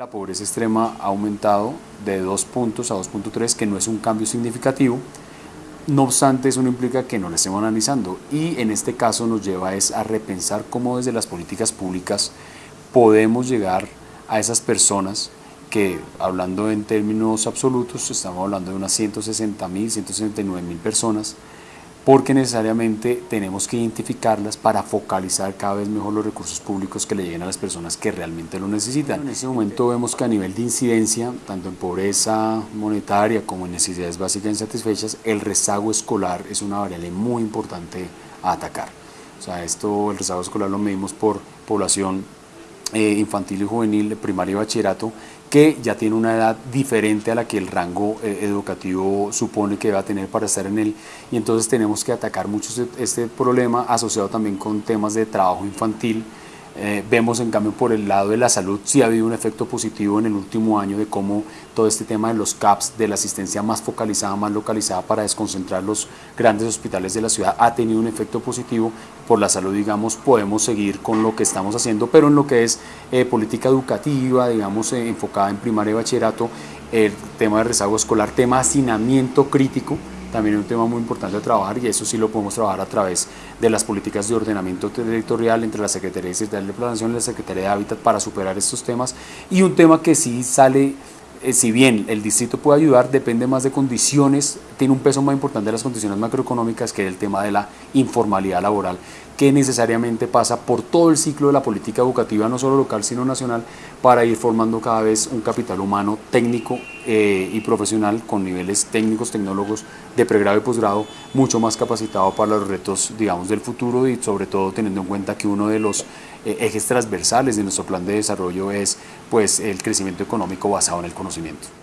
La pobreza extrema ha aumentado de 2 puntos a 2.3, que no es un cambio significativo. No obstante, eso no implica que no la estemos analizando y en este caso nos lleva es a repensar cómo desde las políticas públicas podemos llegar a esas personas que, hablando en términos absolutos, estamos hablando de unas 160 mil, 169 mil personas, porque necesariamente tenemos que identificarlas para focalizar cada vez mejor los recursos públicos que le lleguen a las personas que realmente lo necesitan. En ese momento vemos que a nivel de incidencia, tanto en pobreza monetaria como en necesidades básicas insatisfechas, el rezago escolar es una variable muy importante a atacar. O sea, esto, el rezago escolar lo medimos por población eh, infantil y juvenil, primaria y bachillerato, que ya tiene una edad diferente a la que el rango eh, educativo supone que va a tener para estar en él. Y entonces tenemos que atacar mucho este, este problema asociado también con temas de trabajo infantil, eh, vemos en cambio por el lado de la salud sí ha habido un efecto positivo en el último año de cómo todo este tema de los CAPS, de la asistencia más focalizada, más localizada para desconcentrar los grandes hospitales de la ciudad ha tenido un efecto positivo. Por la salud, digamos, podemos seguir con lo que estamos haciendo, pero en lo que es eh, política educativa, digamos, eh, enfocada en primaria y bachillerato, el tema de rezago escolar, tema de hacinamiento crítico, también es un tema muy importante de trabajar y eso sí lo podemos trabajar a través de las políticas de ordenamiento territorial entre la Secretaría de Planación y la Secretaría de Hábitat para superar estos temas. Y un tema que sí sale eh, si bien el distrito puede ayudar, depende más de condiciones, tiene un peso más importante de las condiciones macroeconómicas que el tema de la informalidad laboral, que necesariamente pasa por todo el ciclo de la política educativa, no solo local, sino nacional, para ir formando cada vez un capital humano técnico eh, y profesional con niveles técnicos, tecnólogos de pregrado y posgrado, mucho más capacitado para los retos, digamos, del futuro y sobre todo teniendo en cuenta que uno de los eh, ejes transversales de nuestro plan de desarrollo es pues, el crecimiento económico basado en el conocimiento.